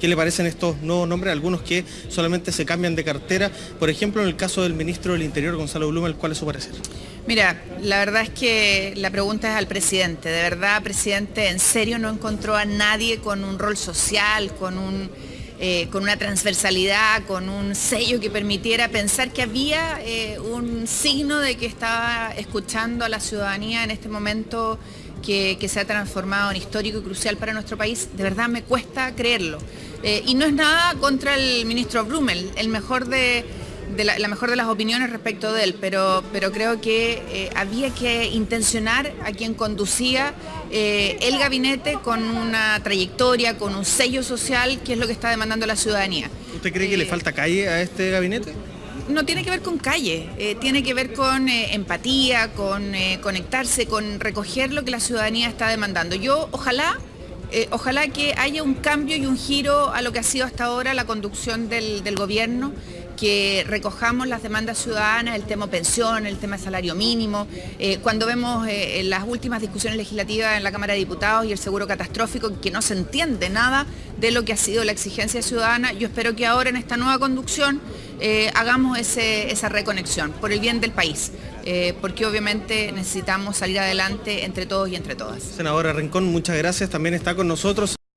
¿Qué le parecen estos nuevos nombres? Algunos que solamente se cambian de cartera. Por ejemplo, en el caso del ministro del Interior, Gonzalo Blumel, ¿cuál es su parecer? Mira, la verdad es que la pregunta es al presidente. De verdad, presidente, ¿en serio no encontró a nadie con un rol social, con un... Eh, con una transversalidad, con un sello que permitiera pensar que había eh, un signo de que estaba escuchando a la ciudadanía en este momento que, se ha transformado en histórico y crucial para nuestro país, de verdad me cuesta creerlo. Eh, y no es nada contra el ministro Brumel, el mejor de, la, mejor de las opiniones respecto de él, pero, pero creo que eh, había que intencionar a quien conducía eh, el gabinete con una trayectoria, con un sello social, que es lo que está demandando la ciudadanía. ¿Usted cree que le falta calle a este gabinete? no tiene que ver con calle, eh, tiene que ver con eh, empatía, con eh, conectarse, con recoger lo que la ciudadanía está demandando. Yo ojalá, ojalá que haya un cambio y un giro a lo que ha sido hasta ahora la conducción del, del gobierno que recojamos las demandas ciudadanas, el tema pensión, el tema salario mínimo. Eh, cuando vemos eh, las últimas discusiones legislativas en la Cámara de Diputados y el seguro catastrófico, que no se entiende nada de lo que ha sido la exigencia ciudadana, yo espero que ahora en esta nueva conducción eh, hagamos esa reconexión por el bien del país. porque obviamente necesitamos salir adelante entre todos y entre todas. Senadora Rincón, muchas gracias. También está con nosotros.